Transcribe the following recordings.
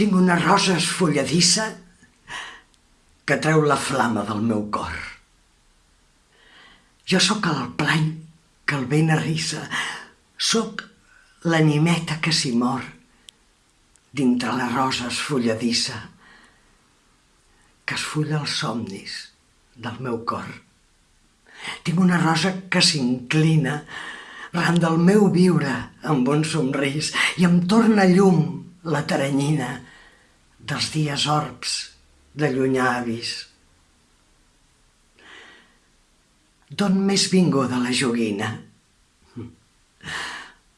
Tinc una rosa esfolladissa que treu la flama del meu cor. Jo sóc el plany que el vent arrissa, sóc l'animeta que s'hi mor dintre la rosa esfolladissa que esfulla els somnis del meu cor. Tinc una rosa que s'inclina ran del meu viure amb un somrís i em torna llum la taranyina dels dies orbs de llunyà. D'on més vinguda la joguina?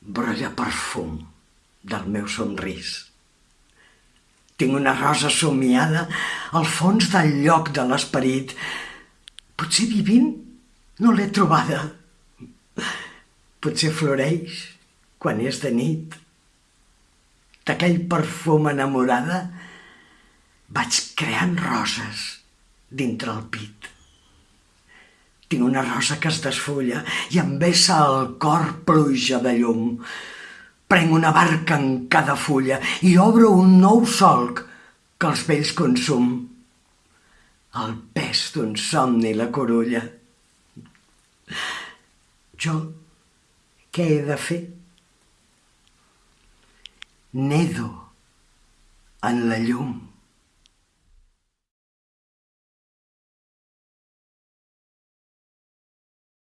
Brolla perfum del meu somrís. Tinc una rosa somiada al fons del lloc de l'esperit. Potser vivint no l'he trobada. Potser floreix quan és de nit. D'aquell perfum enamorada vaig creant roses dintre el pit. Tinc una rosa que es desfulla i em vessa el cor pluja de llum. Prenc una barca en cada fulla i obro un nou solc que els vells consum. El pes d'un somni la corulla. Jo què he de fer? Nedo en la llum.